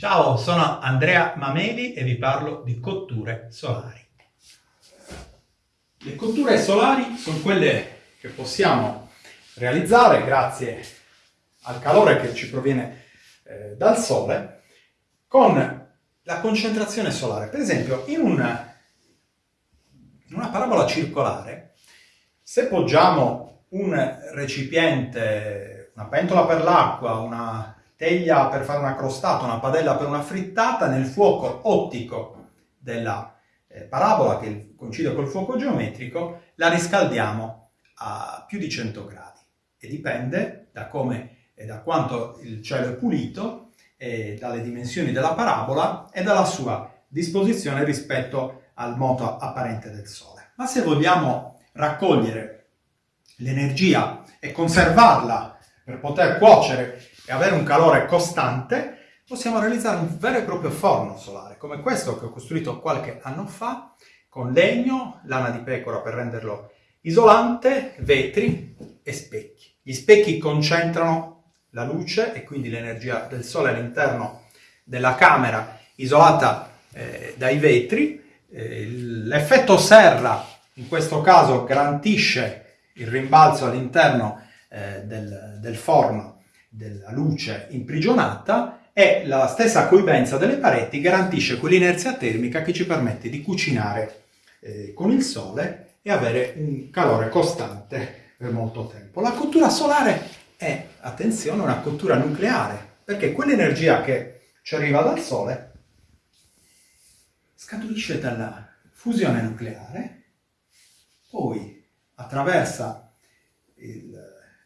Ciao, sono Andrea Mameli e vi parlo di cotture solari. Le cotture solari sono quelle che possiamo realizzare grazie al calore che ci proviene eh, dal sole con la concentrazione solare. Per esempio, in una, in una parabola circolare, se poggiamo un recipiente, una pentola per l'acqua, una teglia per fare una crostata, una padella per una frittata, nel fuoco ottico della eh, parabola che coincide col fuoco geometrico, la riscaldiamo a più di 100 gradi e dipende da come e da quanto il cielo è pulito, dalle dimensioni della parabola e dalla sua disposizione rispetto al moto apparente del Sole. Ma se vogliamo raccogliere l'energia e conservarla per poter cuocere e avere un calore costante, possiamo realizzare un vero e proprio forno solare, come questo che ho costruito qualche anno fa, con legno, lana di pecora per renderlo isolante, vetri e specchi. Gli specchi concentrano la luce e quindi l'energia del sole all'interno della camera isolata eh, dai vetri. Eh, l'effetto serra in questo caso garantisce il rimbalzo all'interno eh, del, del forno della luce imprigionata e la stessa coibenza delle pareti garantisce quell'inerzia termica che ci permette di cucinare eh, con il sole e avere un calore costante per molto tempo. La cottura solare è, attenzione, una cottura nucleare, perché quell'energia che ci arriva dal sole scaturisce dalla fusione nucleare, poi attraversa il,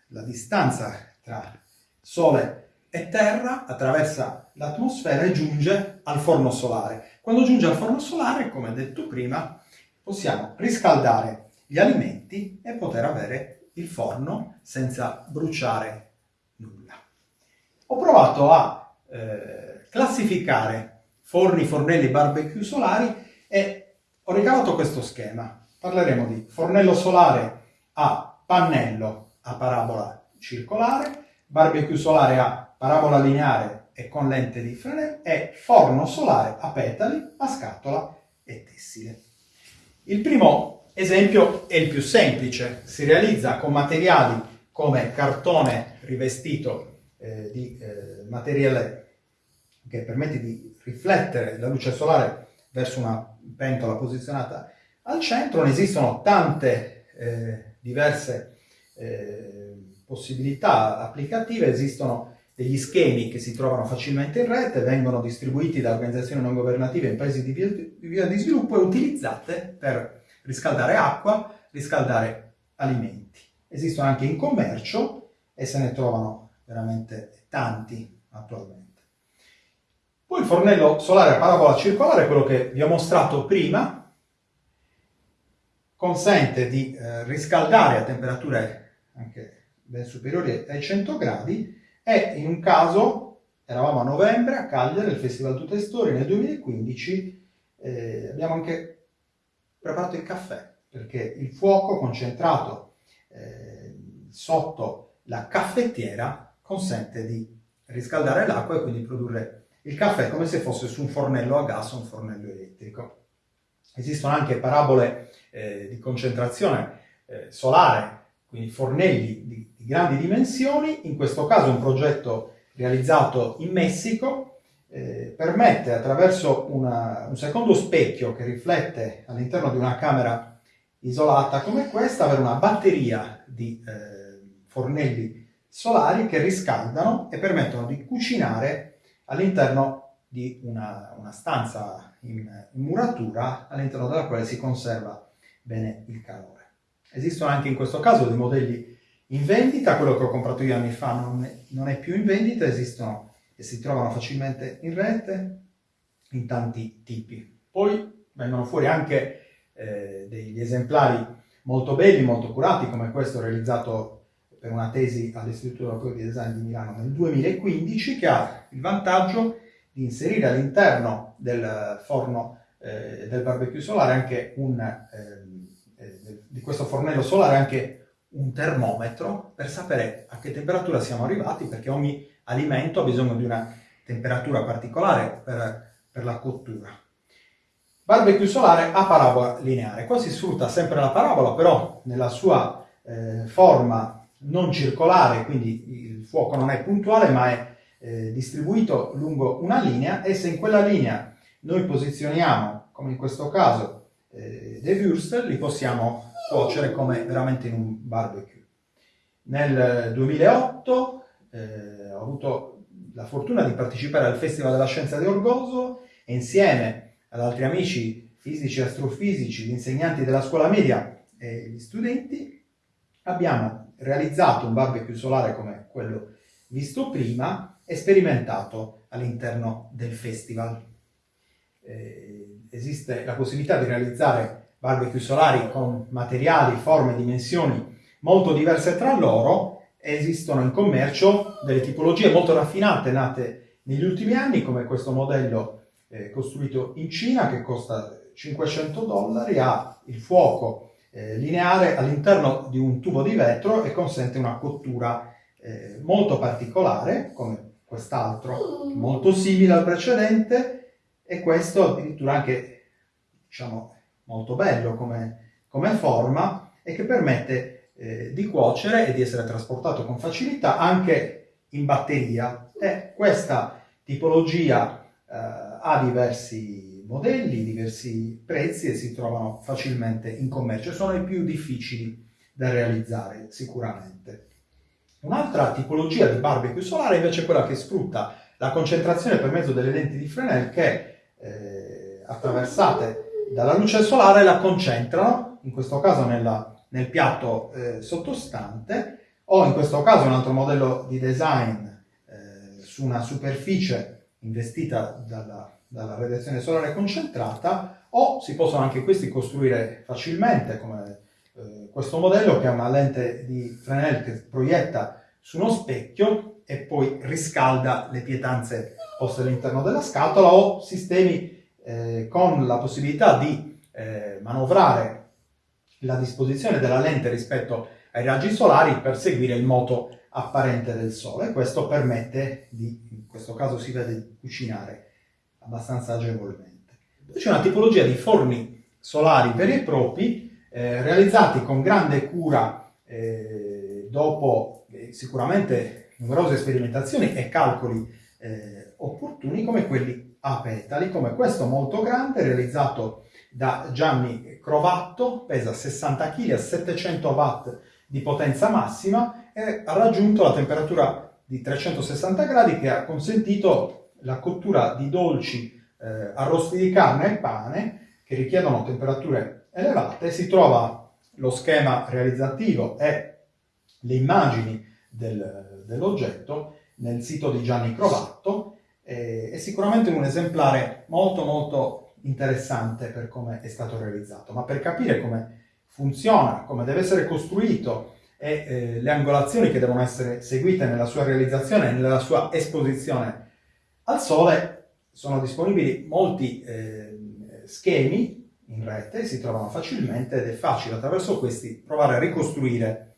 la distanza tra Sole e Terra, attraversa l'atmosfera e giunge al forno solare. Quando giunge al forno solare, come detto prima, possiamo riscaldare gli alimenti e poter avere il forno senza bruciare nulla. Ho provato a eh, classificare forni, fornelli, barbecue solari e ho regalato questo schema. Parleremo di fornello solare a pannello a parabola circolare, barbecue solare a parabola lineare e con lente di Fresnel e forno solare a petali, a scatola e tessile. Il primo esempio è il più semplice, si realizza con materiali come cartone rivestito eh, di eh, materiale che permette di riflettere la luce solare verso una pentola posizionata al centro. Ne esistono tante eh, diverse eh, possibilità applicative, esistono degli schemi che si trovano facilmente in rete, vengono distribuiti da organizzazioni non governative in paesi di via, di sviluppo e utilizzate per riscaldare acqua, riscaldare alimenti. Esistono anche in commercio e se ne trovano veramente tanti attualmente. Poi il fornello solare a parabola circolare, quello che vi ho mostrato prima, consente di eh, riscaldare a temperature anche ben superiori ai 100 gradi e in un caso, eravamo a novembre a Cagliari, al Festival Tutte Storie nel 2015, eh, abbiamo anche preparato il caffè, perché il fuoco concentrato eh, sotto la caffettiera consente di riscaldare l'acqua e quindi produrre il caffè come se fosse su un fornello a gas o un fornello elettrico. Esistono anche parabole eh, di concentrazione eh, solare, quindi fornelli di di grandi dimensioni, in questo caso un progetto realizzato in Messico, eh, permette attraverso una, un secondo specchio che riflette all'interno di una camera isolata come questa, avere una batteria di eh, fornelli solari che riscaldano e permettono di cucinare all'interno di una, una stanza in, in muratura all'interno della quale si conserva bene il calore. Esistono anche in questo caso dei modelli in vendita, quello che ho comprato io anni fa non è, non è più in vendita, esistono e si trovano facilmente in rete in tanti tipi. Poi vengono fuori anche eh, degli esemplari molto belli, molto curati, come questo realizzato per una tesi all'Istituto Europeo di Design di Milano nel 2015, che ha il vantaggio di inserire all'interno del forno eh, del barbecue solare anche un, ehm, eh, di questo fornello solare anche un termometro per sapere a che temperatura siamo arrivati, perché ogni alimento ha bisogno di una temperatura particolare per, per la cottura. Barbecue solare a parabola lineare. Qua si sfrutta sempre la parabola, però nella sua eh, forma non circolare, quindi il fuoco non è puntuale, ma è eh, distribuito lungo una linea e se in quella linea noi posizioniamo, come in questo caso, eh, dei würstel, li possiamo cuocere come veramente in un barbecue. Nel 2008 eh, ho avuto la fortuna di partecipare al Festival della Scienza di Orgoso e insieme ad altri amici fisici astrofisici, gli insegnanti della scuola media e gli studenti, abbiamo realizzato un barbecue solare come quello visto prima e sperimentato all'interno del festival. Eh, esiste la possibilità di realizzare barbecue solari con materiali, forme, dimensioni molto diverse tra loro esistono in commercio delle tipologie molto raffinate nate negli ultimi anni come questo modello eh, costruito in Cina che costa 500 dollari, ha il fuoco eh, lineare all'interno di un tubo di vetro e consente una cottura eh, molto particolare come quest'altro molto simile al precedente e questo addirittura anche diciamo molto bello come, come forma e che permette eh, di cuocere e di essere trasportato con facilità anche in batteria. E questa tipologia eh, ha diversi modelli, diversi prezzi e si trovano facilmente in commercio. Sono i più difficili da realizzare sicuramente. Un'altra tipologia di barbecue solare invece è quella che sfrutta la concentrazione per mezzo delle lenti di Fresnel che eh, attraversate dalla luce solare la concentrano, in questo caso nella, nel piatto eh, sottostante, o in questo caso un altro modello di design eh, su una superficie investita dalla, dalla radiazione solare concentrata, o si possono anche questi costruire facilmente, come eh, questo modello che ha una lente di Fresnel che proietta su uno specchio e poi riscalda le pietanze poste all'interno della scatola o sistemi eh, con la possibilità di eh, manovrare la disposizione della lente rispetto ai raggi solari per seguire il moto apparente del sole. Questo permette di, in questo caso si vede, cucinare abbastanza agevolmente. Poi c'è una tipologia di forni solari veri e propri eh, realizzati con grande cura eh, dopo eh, sicuramente numerose sperimentazioni e calcoli eh, opportuni come quelli a petali, come questo molto grande, realizzato da Gianni Crovatto, pesa 60 kg a 700 watt di potenza massima e ha raggiunto la temperatura di 360 gradi che ha consentito la cottura di dolci eh, arrosti di carne e pane che richiedono temperature elevate. Si trova lo schema realizzativo e le immagini del, dell'oggetto nel sito di Gianni Crovatto eh, è sicuramente un esemplare molto molto interessante per come è stato realizzato, ma per capire come funziona, come deve essere costruito e eh, le angolazioni che devono essere seguite nella sua realizzazione e nella sua esposizione al sole, sono disponibili molti eh, schemi in rete, si trovano facilmente ed è facile attraverso questi provare a ricostruire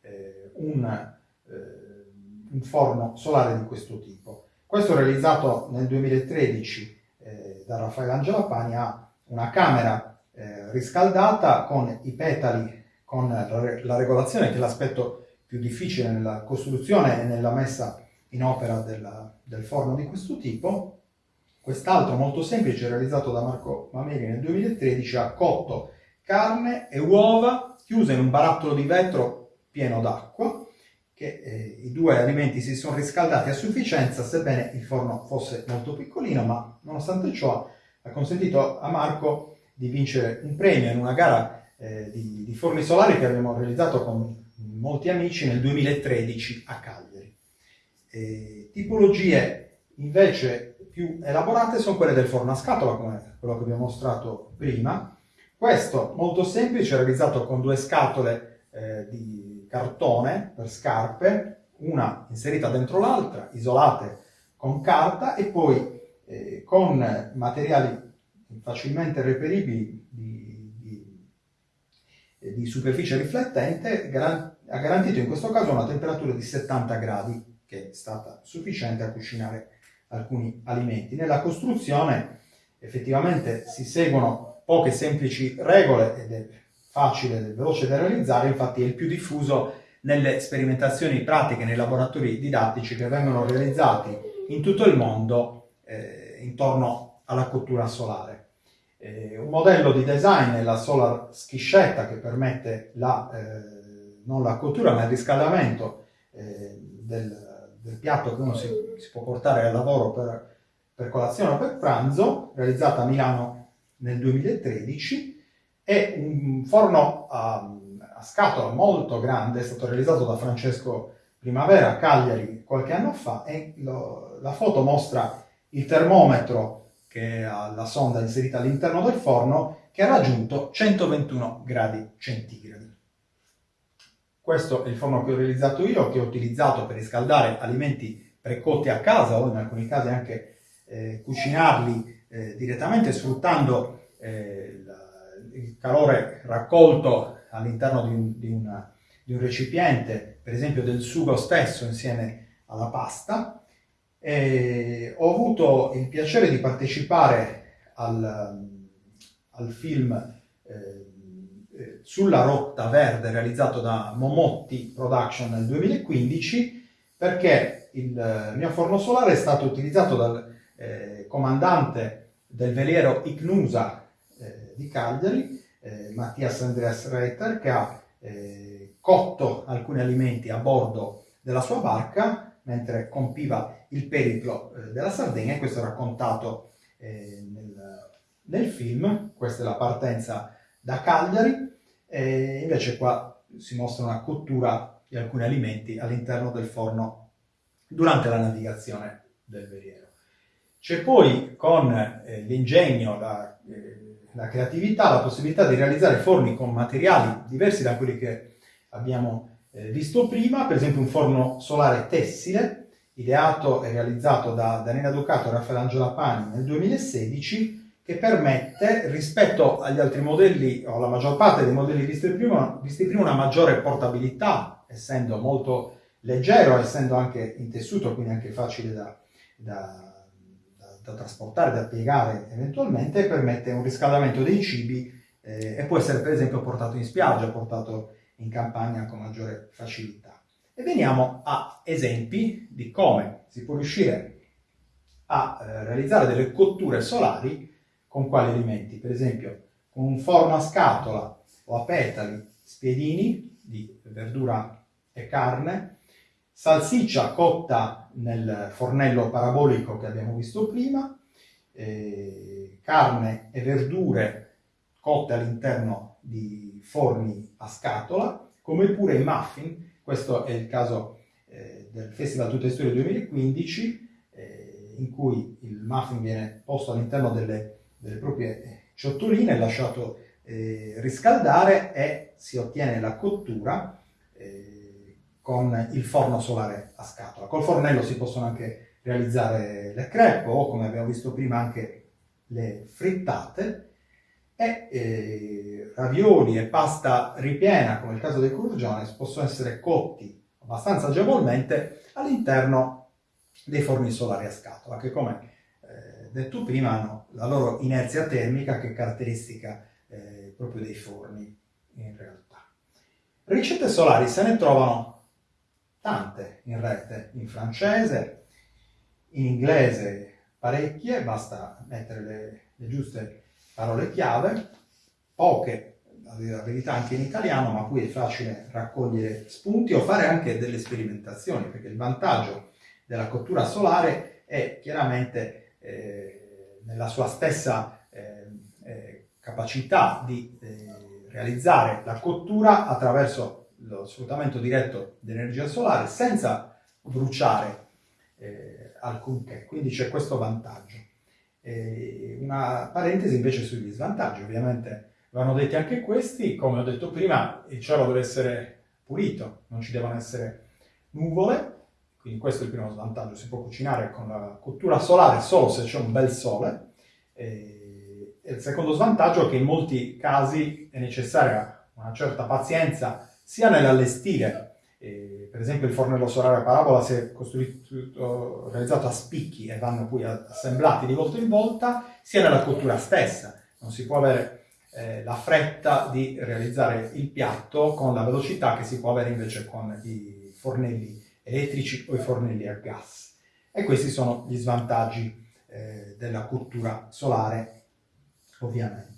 eh, un, eh, un forno solare di questo tipo. Questo realizzato nel 2013 eh, da Raffaele Angela Pani ha una camera eh, riscaldata con i petali, con la, la regolazione che è l'aspetto più difficile nella costruzione e nella messa in opera della, del forno di questo tipo. Quest'altro molto semplice realizzato da Marco Mameli nel 2013 ha cotto carne e uova chiuse in un barattolo di vetro pieno d'acqua che eh, i due alimenti si sono riscaldati a sufficienza, sebbene il forno fosse molto piccolino, ma nonostante ciò ha consentito a Marco di vincere un premio in una gara eh, di, di, forni solari che abbiamo realizzato con molti amici nel 2013 a Cagliari. E tipologie invece più elaborate sono quelle del forno a scatola, come quello che vi ho mostrato prima. Questo molto semplice, realizzato con due scatole eh, di cartone per scarpe, una inserita dentro l'altra, isolate con carta e poi eh, con materiali facilmente reperibili di, di, eh, di superficie riflettente, ha garantito in questo caso una temperatura di 70 gradi, che è stata sufficiente a cucinare alcuni alimenti. Nella costruzione effettivamente si seguono poche semplici regole ed è facile e veloce da realizzare, infatti è il più diffuso nelle sperimentazioni pratiche nei laboratori didattici che vengono realizzati in tutto il mondo eh, intorno alla cottura solare. Eh, un modello di design è la solar schiscetta che permette la, eh, non la cottura ma il riscaldamento eh, del, del, piatto che uno si, si, può portare al lavoro per, per colazione o per pranzo, realizzata a Milano nel 2013, è un forno a, a scatola molto grande, è stato realizzato da Francesco Primavera a Cagliari qualche anno fa e lo, la foto mostra il termometro che ha la sonda inserita all'interno del forno che ha raggiunto 121 gradi centigradi. Questo è il forno che ho realizzato io, che ho utilizzato per riscaldare alimenti precotti a casa o in alcuni casi anche eh, cucinarli eh, direttamente sfruttando eh, il calore raccolto all'interno di, di, di un recipiente, per esempio del sugo stesso insieme alla pasta, e ho avuto il piacere di partecipare al, al film eh, eh, Sulla rotta verde realizzato da Momotti Production nel 2015 perché il mio forno solare è stato utilizzato dal eh, comandante del veliero Ignusa eh, di Cagliari, eh, Mattias Andreas Reiter, che ha eh, cotto alcuni alimenti a bordo della sua barca mentre compiva il periplo eh, della Sardegna e questo è raccontato nel, nel, film, questa è la partenza da Cagliari e invece qua si mostra una cottura di alcuni alimenti all'interno del forno durante la navigazione del veliero. C'è poi con eh, l'ingegno, la, eh, la creatività, la possibilità di realizzare forni con materiali diversi da quelli che abbiamo eh, visto prima, per esempio un forno solare tessile, ideato e realizzato da Daniela Ducato e Raffaele Angelapani nel 2016, che permette, rispetto agli altri modelli, o alla maggior parte dei modelli visti prima, visti prima una maggiore portabilità, essendo molto leggero, essendo anche in tessuto, quindi anche facile da, da, da, trasportare, da piegare eventualmente, permette un riscaldamento dei cibi eh, e può essere per esempio portato in spiaggia, portato in campagna con maggiore facilità. E veniamo a esempi di come si può riuscire a eh, realizzare delle cotture solari con quali alimenti. Per esempio con un forno a scatola o a petali spiedini di verdura e carne, salsiccia cotta nel fornello parabolico che abbiamo visto prima, eh, carne e verdure cotte all'interno di forni a scatola, come pure i muffin, questo è il caso eh, del Festival Tutte Storie 2015, eh, in cui il muffin viene posto all'interno delle, delle, proprie ciotoline, lasciato eh, riscaldare e si ottiene la cottura eh, con il forno solare a scatola. Col fornello si possono anche realizzare le crepe o, come abbiamo visto prima, anche le frittate, e eh, ravioli e pasta ripiena, come il caso dei courgiones, possono essere cotti abbastanza agevolmente all'interno dei forni solari a scatola, che come eh, detto prima hanno la loro inerzia termica che è caratteristica eh, proprio dei forni in realtà. Ricette solari se ne trovano tante in rete, in francese, in inglese parecchie, basta mettere le, le giuste parole chiave, poche, la verità anche in italiano, ma qui è facile raccogliere spunti o fare anche delle sperimentazioni, perché il vantaggio della cottura solare è chiaramente eh, nella sua stessa eh, eh, capacità di eh, realizzare la cottura attraverso lo sfruttamento diretto dell'energia solare senza bruciare eh, alcunché, quindi c'è questo vantaggio. E una parentesi invece sugli svantaggi, ovviamente vanno detti anche questi, come ho detto prima, il cielo deve essere pulito, non ci devono essere nuvole, quindi questo è il primo svantaggio, si può cucinare con la cottura solare solo se c'è un bel sole, e il secondo svantaggio è che in molti casi è necessaria una certa pazienza sia nell'allestire eh, per esempio il fornello solare a parabola si è costruito, realizzato a spicchi e vanno poi assemblati di volta in volta, sia nella cottura stessa. Non si può avere eh, la fretta di realizzare il piatto con la velocità che si può avere invece con i fornelli elettrici o i fornelli a gas. E questi sono gli svantaggi eh, della cottura solare, ovviamente.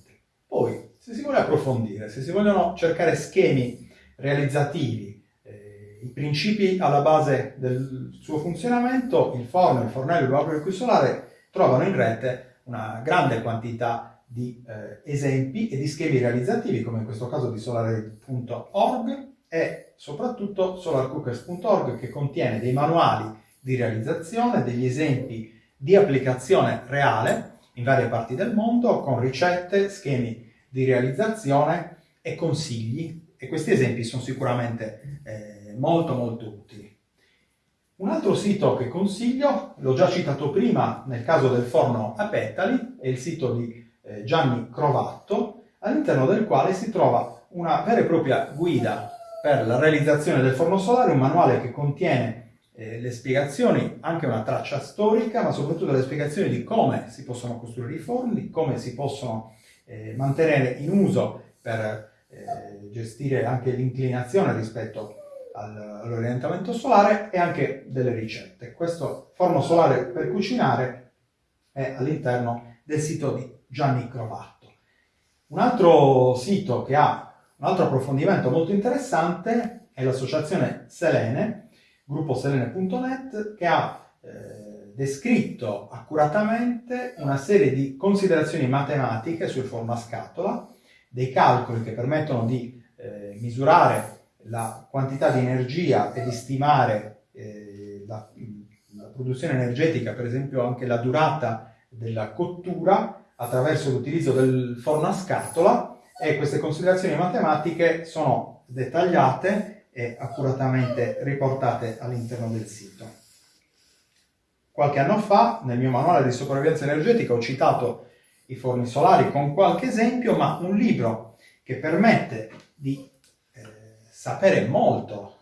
Poi, se si vuole approfondire, se si vogliono cercare schemi realizzativi, eh, i principi alla base del suo funzionamento, il forno, il fornello, il barbecue solare trovano in rete una grande quantità di eh, esempi e di schemi realizzativi, come in questo caso di solare.org e soprattutto solarcookers.org che contiene dei manuali di realizzazione, degli esempi di applicazione reale in varie parti del mondo con ricette, schemi di realizzazione e consigli e questi esempi sono sicuramente eh, molto molto utili. Un altro sito che consiglio, l'ho già citato prima nel caso del forno a petali, è il sito di eh, Gianni Crovatto, all'interno del quale si trova una vera e propria guida per la realizzazione del forno solare, un manuale che contiene eh, le spiegazioni, anche una traccia storica, ma soprattutto le spiegazioni di come si possono costruire i forni, come si possono eh, mantenere in uso per eh, gestire anche l'inclinazione rispetto al, all'orientamento solare e anche delle ricette. Questo forno solare per cucinare è all'interno del sito di Gianni Crovatto. Un altro sito che ha un altro approfondimento molto interessante è l'associazione Selene, gruppo selene.net, che ha eh, descritto accuratamente una serie di considerazioni matematiche sul forno a scatola, dei calcoli che permettono di eh, misurare la quantità di energia e di stimare eh, la, la produzione energetica, per esempio anche la durata della cottura, attraverso l'utilizzo del forno a scatola e queste considerazioni matematiche sono dettagliate e accuratamente riportate all'interno del sito. Qualche anno fa, nel mio manuale di sopravvivenza energetica, ho citato i forni solari con qualche esempio, ma un libro che permette di eh, sapere molto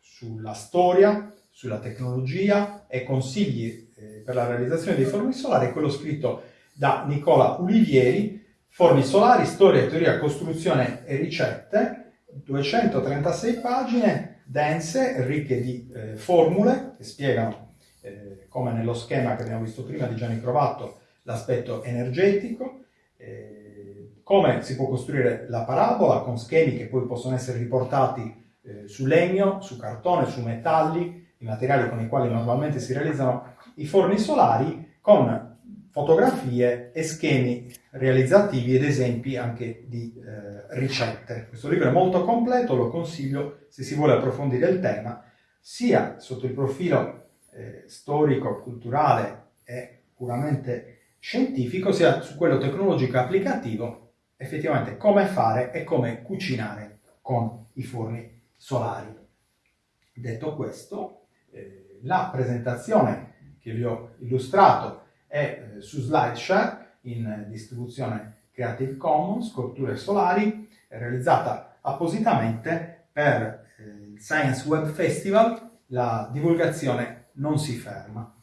sulla storia, sulla tecnologia e consigli eh, per la realizzazione dei forni solari è quello scritto da Nicola Ulivieri, Forni solari, storia, teoria, costruzione e ricette, 236 pagine dense, ricche di eh, formule che spiegano, eh, come nello schema che abbiamo visto prima di Gianni Crovatto, l'aspetto energetico, eh, come si può costruire la parabola con schemi che poi possono essere riportati eh, su legno, su cartone, su metalli, i materiali con i quali normalmente si realizzano i forni solari, con fotografie e schemi realizzativi ed esempi anche di eh, ricette. Questo libro è molto completo, lo consiglio se si vuole approfondire il tema, sia sotto il profilo eh, storico, culturale e puramente scientifico, sia su quello tecnologico applicativo, effettivamente come fare e come cucinare con i forni solari. Detto questo, eh, la presentazione che vi ho illustrato è eh, su SlideShare in distribuzione Creative Commons, sculture solari, realizzata appositamente per eh, il Science Web Festival, la divulgazione non si ferma.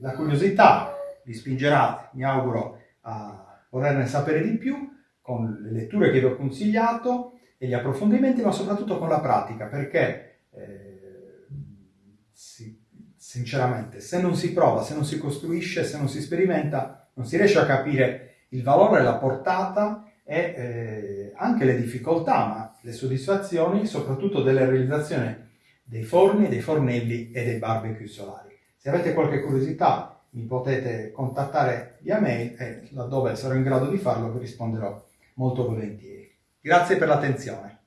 La curiosità vi spingerà, mi auguro, a volerne sapere di più con le letture che vi ho consigliato e gli approfondimenti, ma soprattutto con la pratica, perché eh, si, sinceramente se non si prova, se non si costruisce, se non si sperimenta, non si riesce a capire il valore, la portata e eh, anche le difficoltà, ma le soddisfazioni, soprattutto della realizzazione dei forni, dei fornelli e dei barbecue solari. Se avete qualche curiosità mi potete contattare via mail e laddove sarò in grado di farlo vi risponderò molto volentieri. Grazie per l'attenzione.